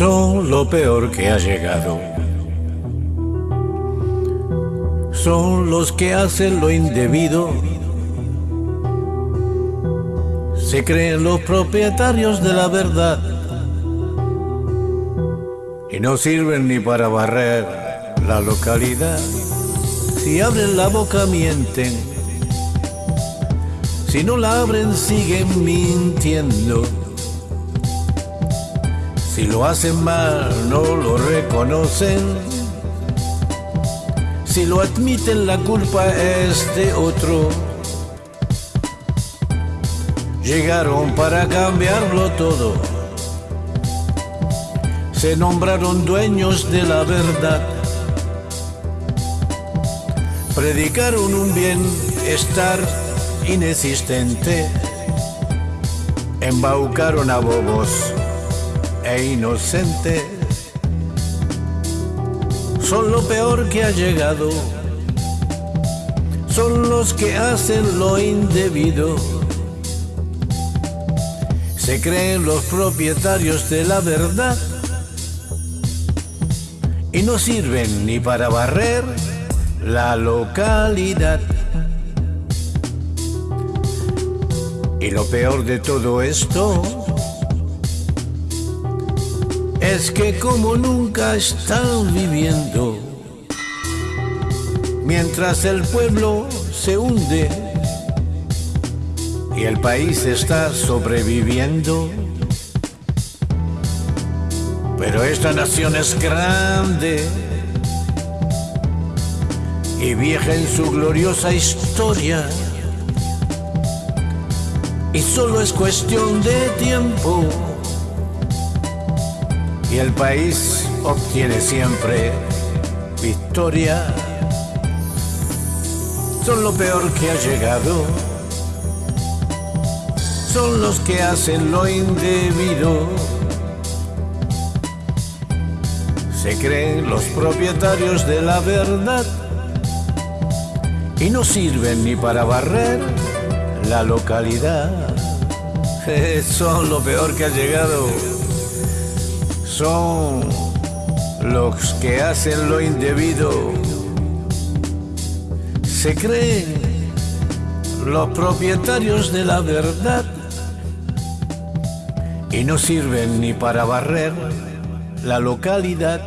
lo peor que ha llegado. Son los que hacen lo indebido. Se creen los propietarios de la verdad. Y no sirven ni para barrer la localidad. Si abren la boca mienten. Si no la abren siguen mintiendo. Si lo hacen mal, no lo reconocen. Si lo admiten, la culpa es de otro. Llegaron para cambiarlo todo. Se nombraron dueños de la verdad. Predicaron un bienestar inexistente. Embaucaron a bobos e inocente son lo peor que ha llegado, son los que hacen lo indebido. Se creen los propietarios de la verdad y no sirven ni para barrer la localidad. Y lo peor de todo esto es que como nunca están viviendo, mientras el pueblo se hunde y el país está sobreviviendo. Pero esta nación es grande y vieja en su gloriosa historia. Y solo es cuestión de tiempo y el país obtiene siempre victoria. Son lo peor que ha llegado, son los que hacen lo indebido. Se creen los propietarios de la verdad y no sirven ni para barrer la localidad. Son lo peor que ha llegado son los que hacen lo indebido. Se creen los propietarios de la verdad y no sirven ni para barrer la localidad